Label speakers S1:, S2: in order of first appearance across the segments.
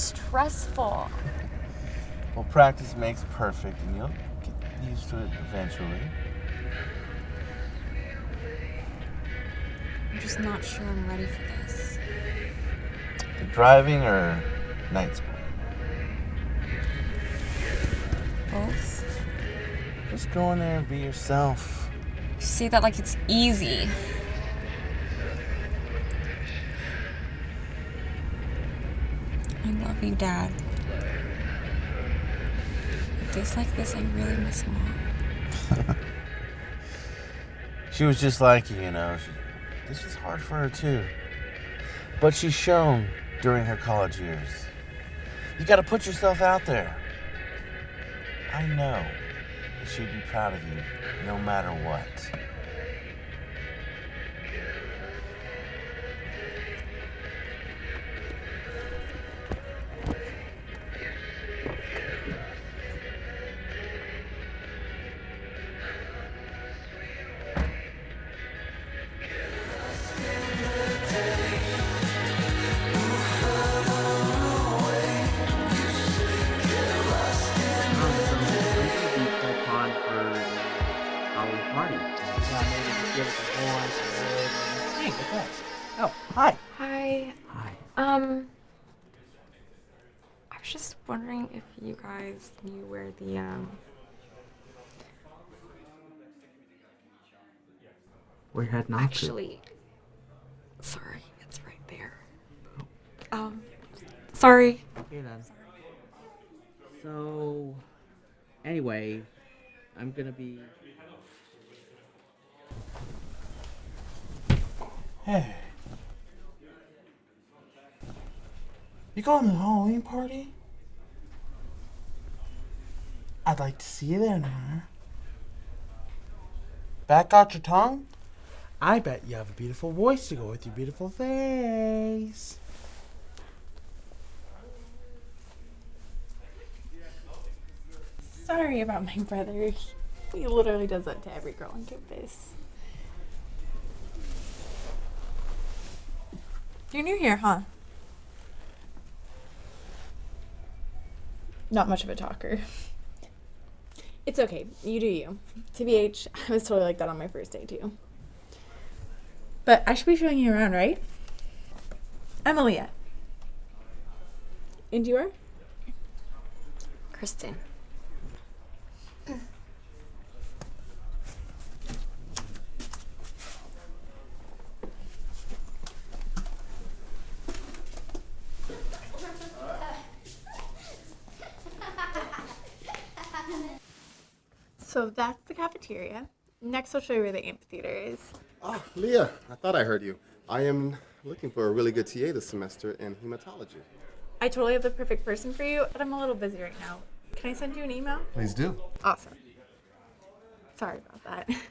S1: stressful.
S2: Well, practice makes perfect, and you'll get used to it eventually.
S1: I'm just not sure I'm ready for this.
S2: The driving or night school?
S1: Both?
S2: Just go in there and be yourself.
S1: You say that like it's easy. You, Dad. Days like this, I really miss Mom.
S2: She was just like you, you know. She, this is hard for her too. But she's shown during her college years. You gotta put yourself out there. I know that she'd be proud of you no matter what.
S1: Um, I was just wondering if you guys knew where the, um,
S3: we had heading off to.
S1: actually, sorry, it's right there. Um, sorry.
S3: Okay then. So, anyway, I'm gonna be.
S2: Hey. You going to the Halloween party? I'd like to see you there, Nora. Back out your tongue?
S4: I bet you have a beautiful voice to go with your beautiful face.
S5: Sorry about my brother. He literally does that to every girl on campus. You're new here, huh? Not much of a talker. It's okay. You do you. TBH, I was totally like that on my first day, too. But I should be showing you around, right? I'm Aaliyah. And you are?
S1: Kristen.
S5: So that's the cafeteria. Next, I'll show you where the amphitheater is.
S6: Oh, Leah, I thought I heard you. I am looking for a really good TA this semester in hematology.
S5: I totally have the perfect person for you, but I'm a little busy right now. Can I send you an email?
S6: Please do.
S5: Awesome. Sorry about that.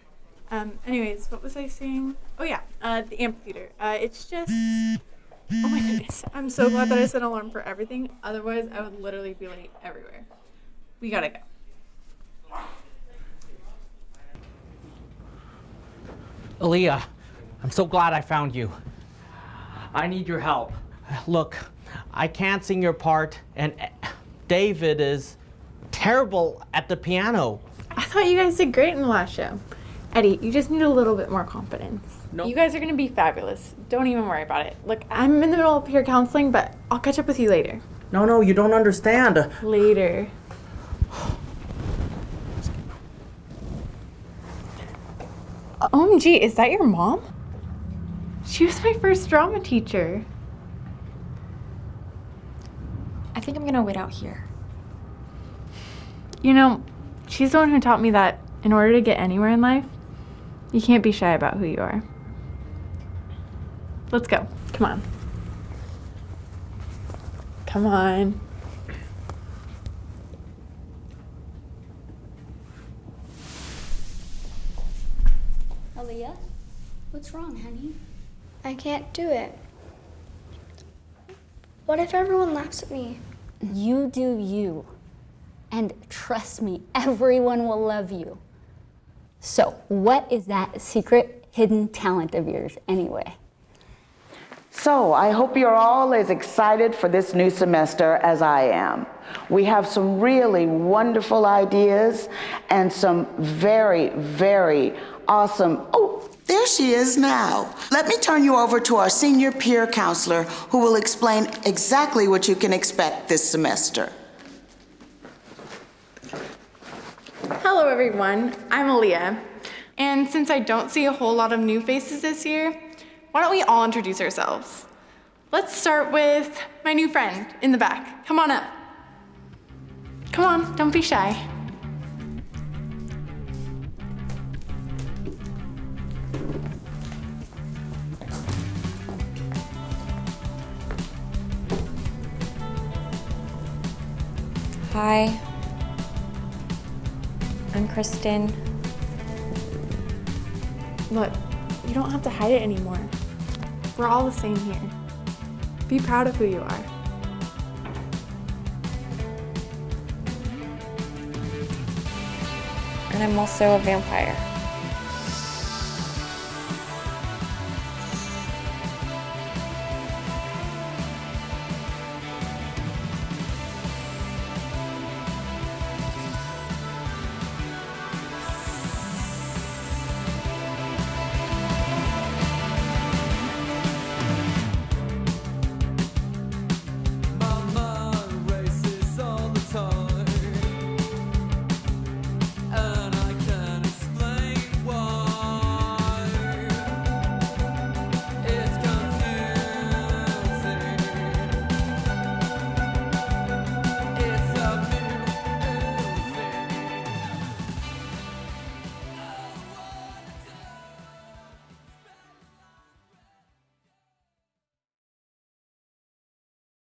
S5: Um, anyways, what was I saying? Oh yeah, uh, the amphitheater. Uh, it's just. Oh my goodness! I'm so glad that I set an alarm for everything. Otherwise, I would literally be late everywhere. We gotta go.
S3: Aaliyah, I'm so glad I found you. I need your help. Look, I can't sing your part, and David is terrible at the piano.
S5: I thought you guys did great in the last show. Eddie, you just need a little bit more confidence.
S3: No.
S5: You guys are gonna be fabulous. Don't even worry about it. Look, I'm in the middle of peer counseling, but I'll catch up with you later.
S3: No, no, you don't understand.
S5: Later. OMG, is that your mom? She was my first drama teacher.
S1: I think I'm gonna wait out here.
S5: You know, she's the one who taught me that in order to get anywhere in life, you can't be shy about who you are. Let's go. Come on. Come on.
S7: Aaliyah, what's wrong, honey?
S8: I can't do it. What if everyone laughs at me?
S7: You do you. And trust me, everyone will love you. So, what is that secret hidden talent of yours anyway?
S9: So I hope you're all as excited for this new semester as I am. We have some really wonderful ideas and some very, very awesome, oh,
S10: There she is now. Let me turn you over to our senior peer counselor who will explain exactly what you can expect this semester.
S5: Hello, everyone. I'm Aaliyah. And since I don't see a whole lot of new faces this year, why don't we all introduce ourselves? Let's start with my new friend in the back. Come on up. Come on, don't be shy.
S1: Hi. I'm Kristen.
S5: Look, you don't have to hide it anymore. We're all the same here. Be proud of who you are.
S1: And I'm also a vampire.